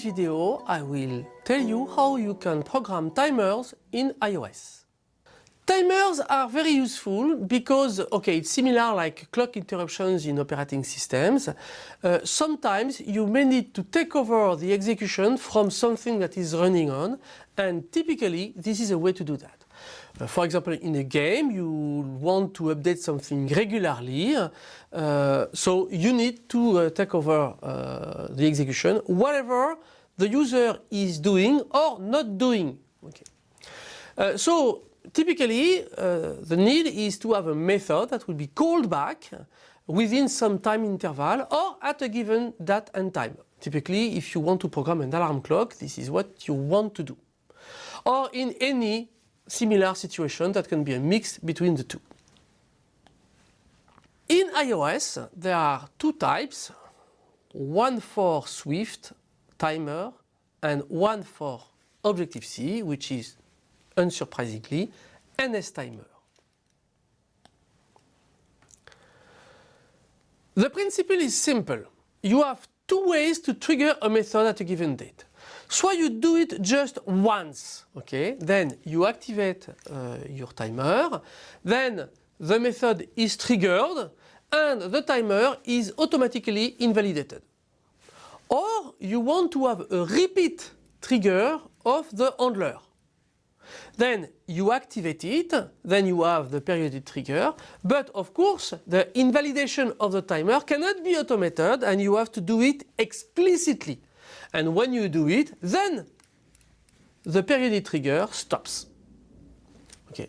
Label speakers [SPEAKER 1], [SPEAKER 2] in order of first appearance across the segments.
[SPEAKER 1] this video I will tell you how you can program timers in iOS. Timers are very useful because, okay, it's similar like clock interruptions in operating systems. Uh, sometimes you may need to take over the execution from something that is running on and typically this is a way to do that. Uh, for example, in a game you want to update something regularly, uh, so you need to uh, take over uh, the execution, whatever the user is doing or not doing. Okay. Uh, so typically uh, the need is to have a method that will be called back within some time interval or at a given date and time. Typically if you want to program an alarm clock this is what you want to do. Or in any similar situation that can be a mix between the two. In iOS there are two types, one for Swift timer and one for Objective-C which is unsurprisingly NS timer. The principle is simple. You have two ways to trigger a method at a given date. So you do it just once, okay? Then you activate uh, your timer, then the method is triggered and the timer is automatically invalidated. Or you want to have a repeat trigger of the handler. Then you activate it, then you have the periodic trigger, but of course the invalidation of the timer cannot be automated and you have to do it explicitly. And when you do it, then the periodic trigger stops. Okay.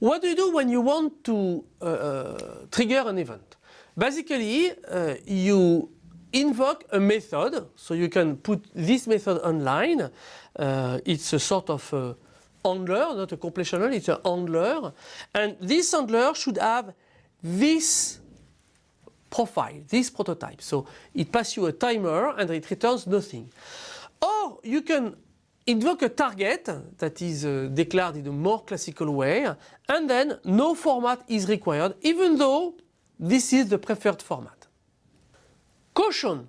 [SPEAKER 1] What do you do when you want to uh, uh, trigger an event? Basically, uh, you invoke a method, so you can put this method online. Uh, it's a sort of uh, handler, not a completional, it's a handler. And this handler should have this profile, this prototype. So it passes you a timer and it returns nothing. Or you can invoke a target that is uh, declared in a more classical way and then no format is required even though this is the preferred format. Caution!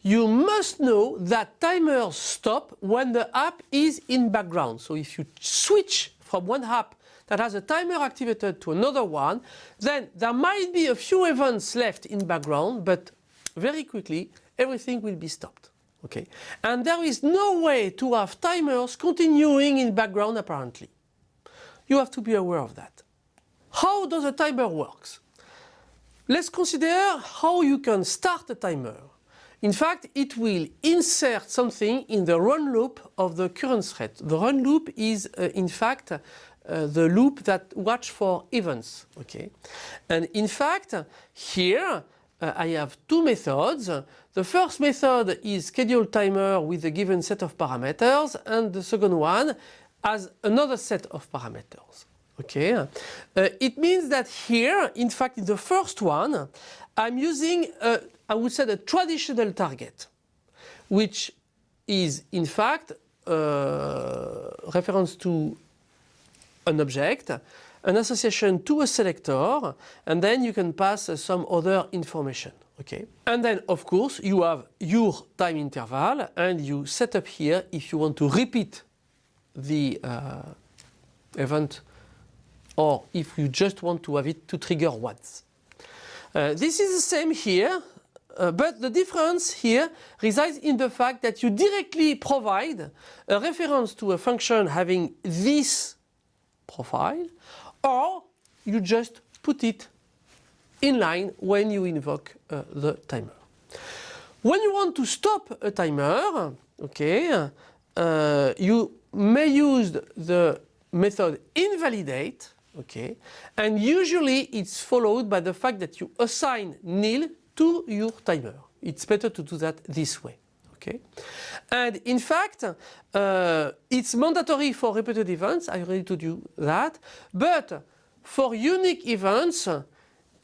[SPEAKER 1] You must know that timers stop when the app is in background. So if you switch from one app that has a timer activated to another one, then there might be a few events left in background, but very quickly everything will be stopped. Okay, and there is no way to have timers continuing in background apparently. You have to be aware of that. How does a timer works? Let's consider how you can start a timer. In fact, it will insert something in the run loop of the current thread. The run loop is uh, in fact uh, the loop that watch for events. Okay, and in fact here uh, I have two methods. The first method is schedule timer with a given set of parameters, and the second one has another set of parameters. Okay, uh, it means that here, in fact, in the first one, I'm using, a, I would say, a traditional target, which is in fact uh, reference to an object, an association to a selector, and then you can pass uh, some other information. Okay. And then of course you have your time interval and you set up here if you want to repeat the uh, event or if you just want to have it to trigger once. Uh, this is the same here uh, but the difference here resides in the fact that you directly provide a reference to a function having this profile or you just put it in line when you invoke uh, the timer. When you want to stop a timer, okay, uh, you may use the method invalidate, okay, and usually it's followed by the fact that you assign nil to your timer. It's better to do that this way. Okay, and in fact, uh, it's mandatory for repeated events. I already told you that, but for unique events,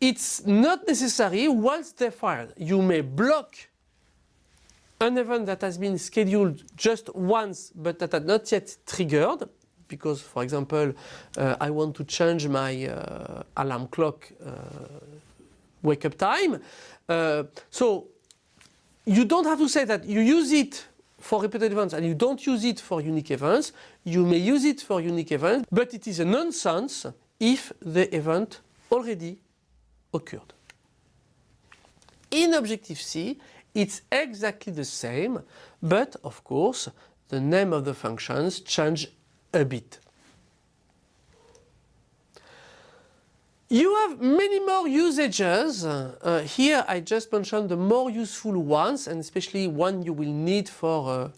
[SPEAKER 1] it's not necessary once they're fired. You may block an event that has been scheduled just once but that had not yet triggered because for example uh, I want to change my uh, alarm clock uh, wake up time. Uh, so you don't have to say that you use it for repeated events and you don't use it for unique events, you may use it for unique events, but it is a nonsense if the event already occurred. In Objective-C, it's exactly the same, but of course, the name of the functions change a bit. You have many more usages. Uh, here I just mentioned the more useful ones and especially one you will need for uh,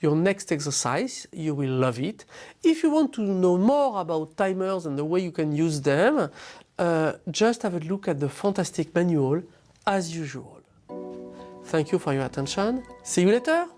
[SPEAKER 1] your next exercise. You will love it. If you want to know more about timers and the way you can use them, uh, just have a look at the fantastic manual as usual. Thank you for your attention. See you later.